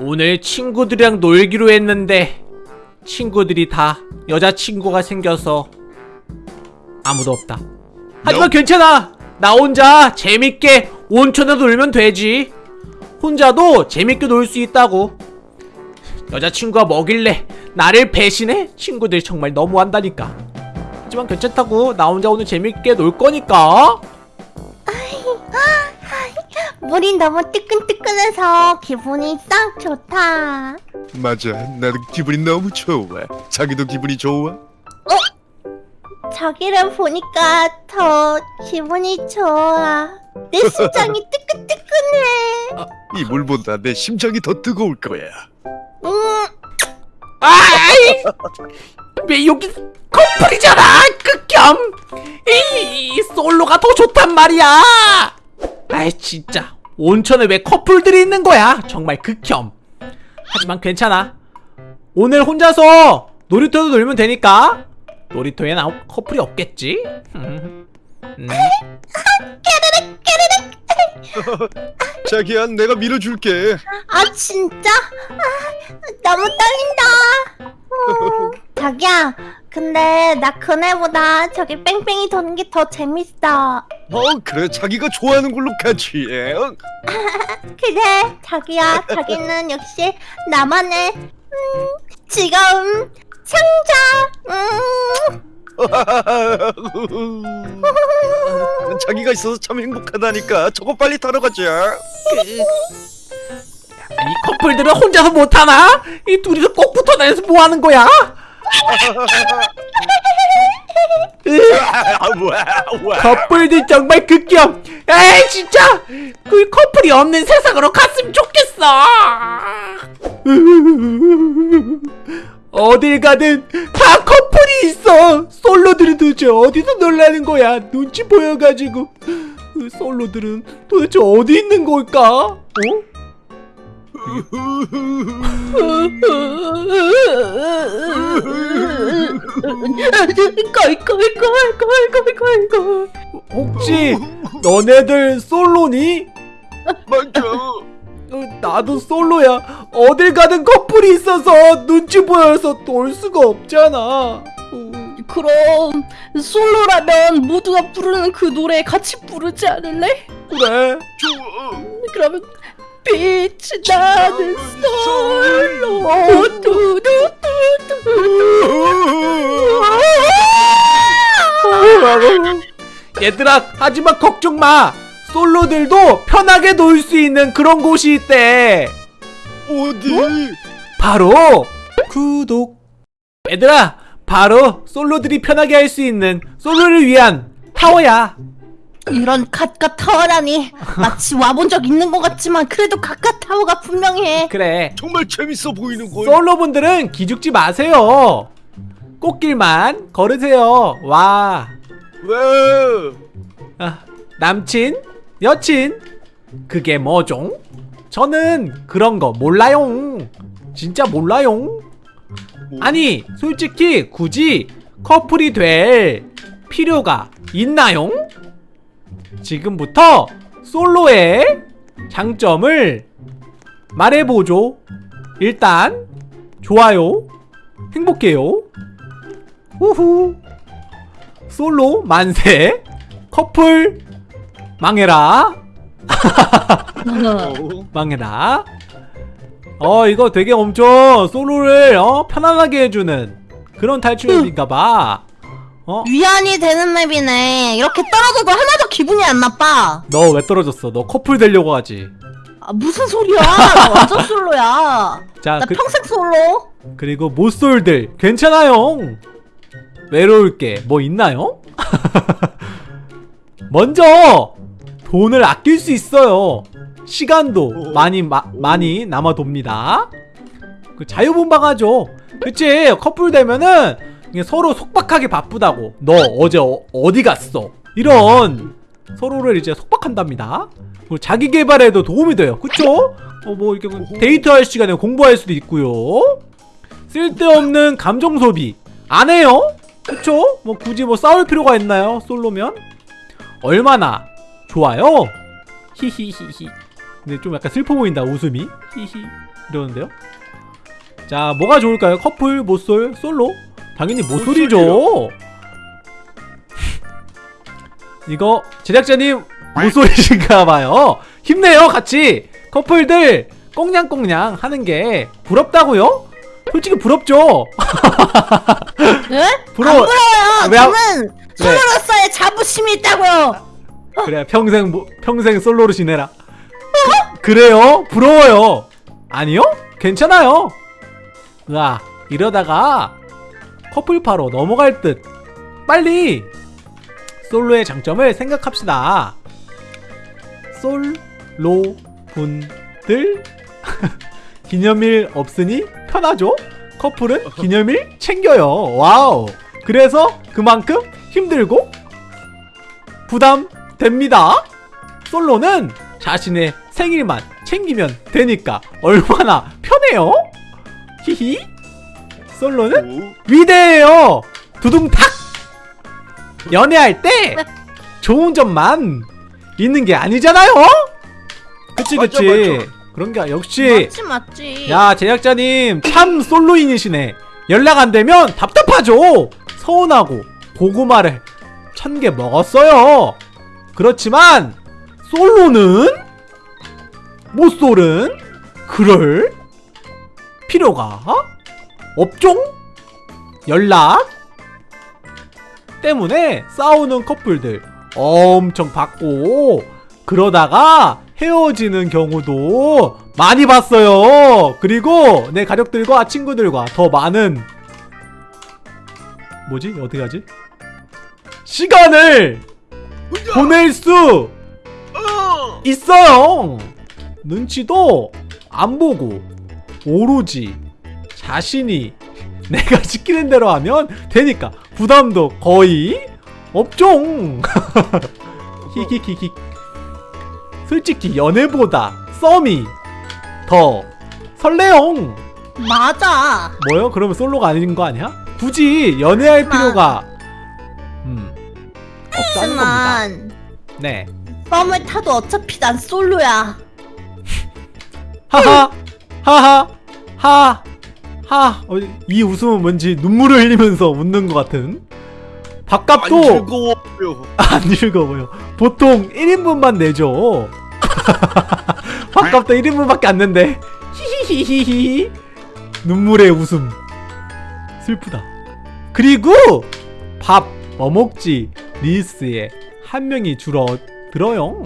오늘 친구들이랑 놀기로 했는데 친구들이 다 여자친구가 생겨서 아무도 없다. 하지만 괜찮아. 나 혼자 재밌게 온천에 놀면 되지. 혼자도 재밌게 놀 수 있다고. 여자친구가 뭐길래? 나를 배신해? 친구들 정말 너무한다니까. 하지만 괜찮다고. 나 혼자 오늘 재밌게 놀 거니까 물이 너무 뜨끈뜨끈해서 기분이 싹 좋다. 맞아 나도 기분이 너무 좋아 자기도 기분이 좋아? 자기를 보니까 더 기분이 좋아. 내 심장이 뜨끈뜨끈해. 이 물보다 내 심장이 더 뜨거울 거야 음, 아이! 왜 여기 커플이잖아! 극혐! 이, 이 솔로가 더 좋단 말이야! 아이 진짜 온천에 왜 커플들이 있는 거야? 정말 극혐 하지만 괜찮아 오늘 혼자서 놀이터도 놀면 되니까 놀이터엔 아무 커플이 없겠지? 음. 음. 자기야 내가 밀어줄게 아 진짜? 아, 너무 떨린다. 어, 자기야, 근데 나 그네보다 저기 뺑뺑이 도는 게 더 재밌어. 어 그래 자기가 좋아하는 걸로 같이 해 어? 그래, 자기야, 자기는 역시 나만의 음, 즐거움 창자. 음. 자기가 있어서 참 행복하다니까 저거 빨리 타러 가자 이 커플들은 혼자서 못하나? 이 둘이서 꼭 붙어 다녀서 뭐하는 거야? 아 커플들 정말 극혐. 에이 진짜. 그 커플이 없는 세상으로 갔으면 좋겠어. 어딜 가든 다 커플이 있어. 솔로들은 도대체 어디서 놀라는 거야? 눈치 보여가지고. 그 솔로들은 도대체 어디 있는 걸까? 어? 걸 혹시 너네들 솔로니? 맞아. 어, 나도 솔로야. 어딜 가든 커플이 있어서 눈치 보여서 놀 수가 없잖아. 그럼 솔로라면 모두가 부르는 그 노래 같이 부르지 않을래? 그래. 좋아. 그러면 빛이 나는 솔로 두두두두 얘들아, 하지만 걱정 마. 솔로들도 편하게 놀 수 있는 그런 곳이 있대. 어디 바로 구독. 얘들아, 바로 솔로들이 편하게 할 수 있는 솔로를 위한 타워야. 이런 갓갓 타워라니 마치 와본 적 있는 것 같지만 그래도 갓갓 타워가 분명해 그래. 정말 재밌어 보이는 걸 솔로분들은 기죽지 마세요. 꽃길만 걸으세요. 와. 왜 아, 남친, 여친, 그게 뭐죠? 저는 그런 거 몰라요. 진짜 몰라요. 아니, 솔직히 굳이 커플이 될 필요가 있나요? 지금부터 솔로의 장점을 말해보죠. 일단, 좋아요. 행복해요. 우후. 솔로 만세. 커플 망해라. 어? 망해라. 어 이거 되게 엄청 솔로를 어 편안하게 해주는 그런 탈출맵인가봐. 어? 위안이 되는 맵이네 이렇게 떨어져도 하나도 기분이 안 나빠 너 왜 떨어졌어? 너 커플 되려고 하지. 아, 무슨 소리야 나 완전 솔로야 자 나 그, 평생 솔로 그리고 모쏠들 괜찮아요. 외로울 게 뭐 있나요? 먼저 돈을 아낄 수 있어요. 시간도 많이 마, 많이 남아 돕니다. 그 자유분방하죠. 그치 커플 되면은 서로 속박하게 바쁘다고. 너 어제 어, 디 갔어? 이런 서로를 이제 속박한답니다. 그리고 자기 개발에도 도움이 돼요. 그쵸? 어 뭐 이렇게 데이트할 시간에 공부할 수도 있고요. 쓸데없는 감정 소비 안 해요. 그쵸? 뭐 굳이 뭐 싸울 필요가 있나요? 솔로면? 얼마나 좋아요? 히히히히 근데 좀 약간 슬퍼 보인다 웃음이 히히 이러는데요 자 뭐가 좋을까요 커플 모쏠 솔로 당연히 모쏠이죠 이거 제작자님 모쏠이신가봐요 힘내요 같이 커플들 꽁냥꽁냥 하는 게 부럽다고요? 솔직히 부럽죠 네? 부러워 안 부러워요. 왜 안- 저는 솔로로서의 자부심이 있다고요. 그래 평생 모- 평생 솔로로 지내라. 그, 래요 부러워요. 아니요? 괜찮아요. 와 이러다가 커플파로 넘어갈 듯. 빨리 솔로의 장점을 생각합시다. 솔로 분들 기념일 없으니 편하죠? 커플은 기념일 챙겨요. wow. 그래서 그만큼 힘들고 부담됩니다. 솔로는 자신의 생일만 챙기면 되니까 얼마나 편해요? 히히. 솔로는 오, 위대해요. 두둥탁. 연애할 때 좋은 점만 있는 게 아니잖아요. 그치 맞죠, 그치. 맞죠. 그런 게 역시 맞지 맞지. 야 제작자님 참 솔로인이시네 연락 안 되면 답답하죠 서운하고 고구마를 천 개 먹었어요 그렇지만 솔로는 모쏠은 그럴 필요가 없종 연락 때문에 싸우는 커플들 엄청 봤고 그러다가 헤어지는 경우도 많이 봤어요. 그리고 내 가족들과 친구들과 더 많은 뭐지? 어떻게 하지? 시간을 보낼 수 어! 있어요. 눈치도 안 보고 오로지 자신이 내가 시키는 대로 하면 되니까 부담도 거의 없종. 히히히히. 솔직히 연애보다 썸이 더 설레용. 맞아. 뭐요? 그러면 솔로가 아닌 거 아니야? 굳이 연애할 하지만- 필요가 음 없다는 겁니다. 하지만 네. 썸을 타도 어차피 난 솔로야. 하하 하하 하 하 어, 이 웃음은 뭔지 눈물을 흘리면서 웃는 것 같은. 안 밥값도 즐거워요. 안 즐거워요. 보통 1인분만 내죠. 밥값도 1인분밖에 안 낸대. 히히히히히. 눈물의 웃음. 슬프다. 그리고 밥 뭐 먹지? 리스에 한 명이 줄어들어요.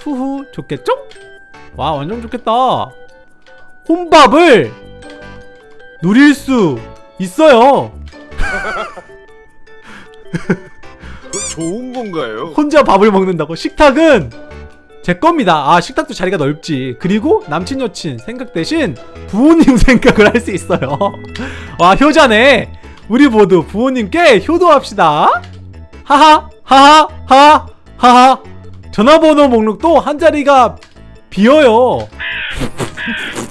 후후 좋겠죠? 와 완전 좋겠다. 혼밥을 누릴 수 있어요. 좋은 건가요? 혼자 밥을 먹는다고? 식탁은 제 겁니다. 아 식탁도 자리가 넓지. 그리고 남친 여친 생각 대신 부모님 생각을 할 수 있어요. 와 효자네. 우리 모두 부모님께 효도합시다. 하하 하하 하하 하하. 전화번호 목록도 한 자리가 비어요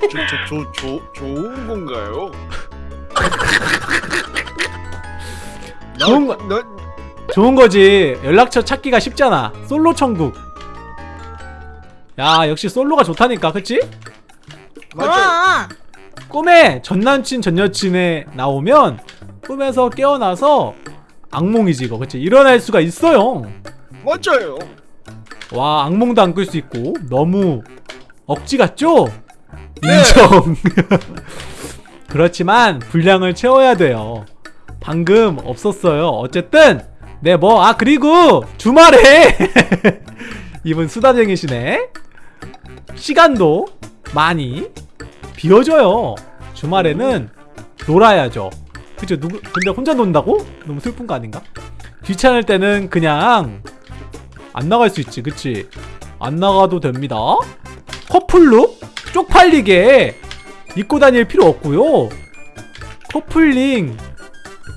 저, 저, 저, 저, 좋은 건가요? 나, 좋은 거- 나, 좋은 거지. 연락처 찾기가 쉽잖아. 솔로 천국. 야, 역시 솔로가 좋다니까, 그치? 맞아. 그럼. 꿈에 전 남친 전 여친에 나오면 꿈에서 깨어나서 악몽이지 이거, 그치? 일어날 수가 있어요. 맞아요. 와, 악몽도 안 꿀 수 있고 너무 억지 같죠? 네. 인정. 그렇지만 분량을 채워야 돼요. 방금 없었어요. 어쨌든 네 뭐 아 그리고 주말에 이분 수다쟁이시네. 시간도 많이 비워줘요. 주말에는 놀아야죠. 그죠? 누구 근데 혼자 논다고? 너무 슬픈 거 아닌가? 귀찮을 때는 그냥 안 나갈 수 있지, 그치? 안 나가도 됩니다. 커플룩 쪽팔리게 입고 다닐 필요 없고요. 커플링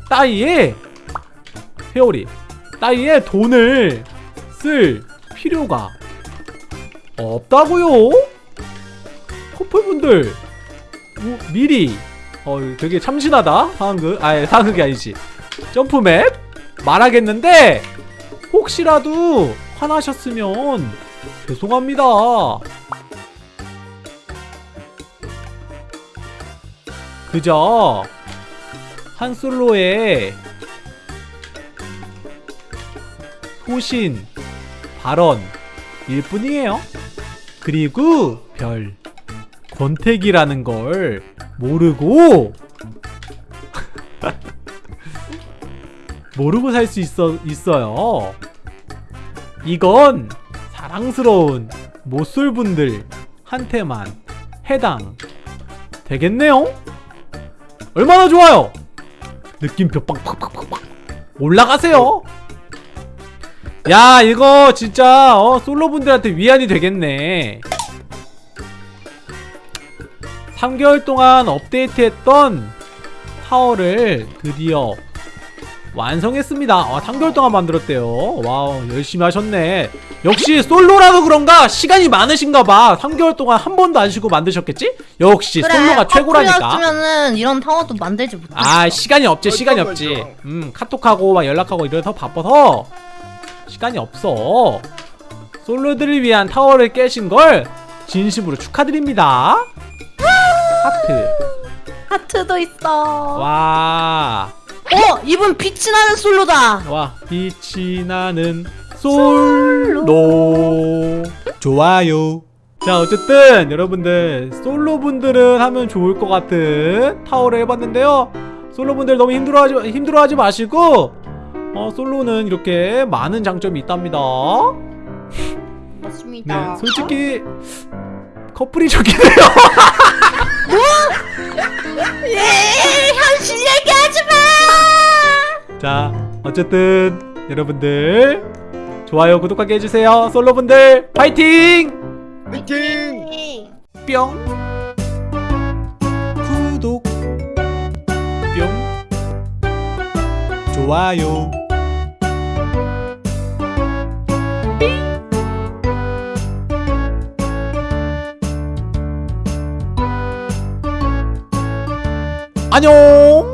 따위에 회오리 따위에 돈을 쓸 필요가 없다고요. 커플분들 뭐, 미리 어 되게 참신하다 상황극 아니 상황극이 아니지 점프맵 말하겠는데 혹시라도 화나셨으면 죄송합니다. 그저 한 솔로의 소신 발언일 뿐이에요. 그리고 별 권태기라는 걸 모르고 모르고 살 수 있어 있어요. 이건 사랑스러운 모쏠분들한테만 해당 되겠네요. 얼마나 좋아요. 느낌표 빵빵빵빵빵 올라가세요. 야 이거 진짜 어, 솔로분들한테 위안이 되겠네. 3개월 동안 업데이트했던 타워를 드디어 완성했습니다. 아, 3개월 동안 만들었대요. wow, 열심히 하셨네. 역시 솔로라도 그런가 시간이 많으신가봐. 3개월 동안 한 번도 안 쉬고 만드셨겠지? 역시 솔로가 최고라니까. 커플이었으면은 이런 타워도 만들지 못했어. 아, 시간이 없지, 시간이 없지. 음, 카톡하고 막 연락하고 이래서 바빠서 시간이 없어. 솔로들을 위한 타워를 깨신 걸 진심으로 축하드립니다. 하트. 하트도 있어. 와. 어, 이분 빛이 나는 솔로다. 와 빛이 나는 솔로. 좋아요. 자 어쨌든 여러분들 솔로분들은 하면 좋을 것 같은 타워를 해봤는데요. 솔로분들 너무 힘들어하지 힘들어하지 마시고 어 솔로는 이렇게 많은 장점이 있답니다. 네 맞습니다. 솔직히 커플이 좋긴 해요 예, 현실 얘기하지 마. 자 어쨌든 여러분들 좋아요 구독하게 해주세요. 솔로분들 파이팅! 화이팅! 뿅. 구독. 뿅. 좋아요 안녕